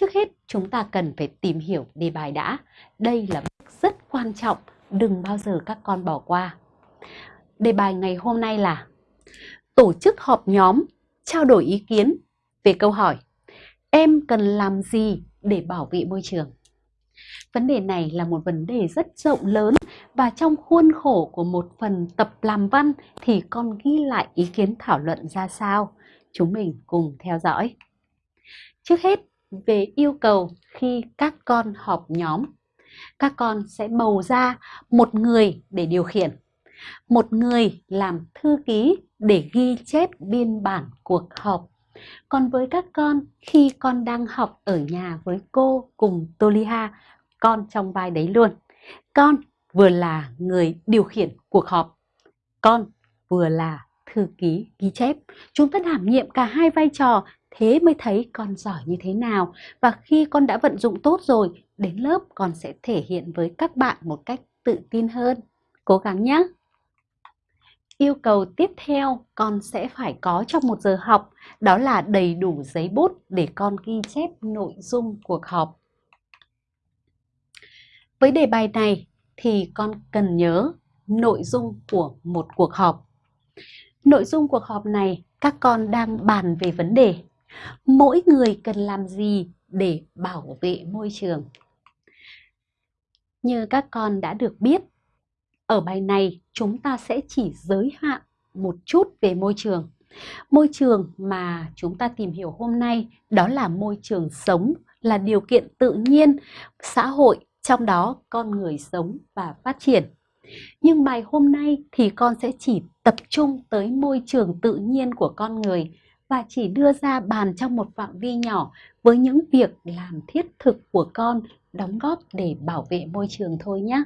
Trước hết, chúng ta cần phải tìm hiểu đề bài đã. Đây là bước rất quan trọng, đừng bao giờ các con bỏ qua. Đề bài ngày hôm nay là tổ chức họp nhóm, trao đổi ý kiến về câu hỏi Em cần làm gì để bảo vệ môi trường? Vấn đề này là một vấn đề rất rộng lớn và trong khuôn khổ của một phần tập làm văn thì con ghi lại ý kiến thảo luận ra sao. Chúng mình cùng theo dõi. Trước hết, về yêu cầu khi các con họp nhóm, các con sẽ bầu ra một người để điều khiển, một người làm thư ký để ghi chép biên bản cuộc họp. Còn với các con, khi con đang học ở nhà với cô cùng Toliha, con trong vai đấy luôn. Con vừa là người điều khiển cuộc họp, con vừa là thư ký ghi chép. Chúng ta đảm nhiệm cả hai vai trò, thế mới thấy con giỏi như thế nào. Và khi con đã vận dụng tốt rồi, đến lớp con sẽ thể hiện với các bạn một cách tự tin hơn. Cố gắng nhé! Yêu cầu tiếp theo con sẽ phải có trong một giờ học, đó là đầy đủ giấy bút để con ghi chép nội dung cuộc họp. Với đề bài này thì con cần nhớ nội dung của một cuộc họp. Nội dung cuộc họp này các con đang bàn về vấn đề mỗi người cần làm gì để bảo vệ môi trường. Như các con đã được biết, ở bài này chúng ta sẽ chỉ giới hạn một chút về môi trường. Môi trường mà chúng ta tìm hiểu hôm nay đó là môi trường sống, là điều kiện tự nhiên, xã hội trong đó con người sống và phát triển. Nhưng bài hôm nay thì con sẽ chỉ tập trung tới môi trường tự nhiên của con người và chỉ đưa ra bàn trong một phạm vi nhỏ với những việc làm thiết thực của con đóng góp để bảo vệ môi trường thôi nhé.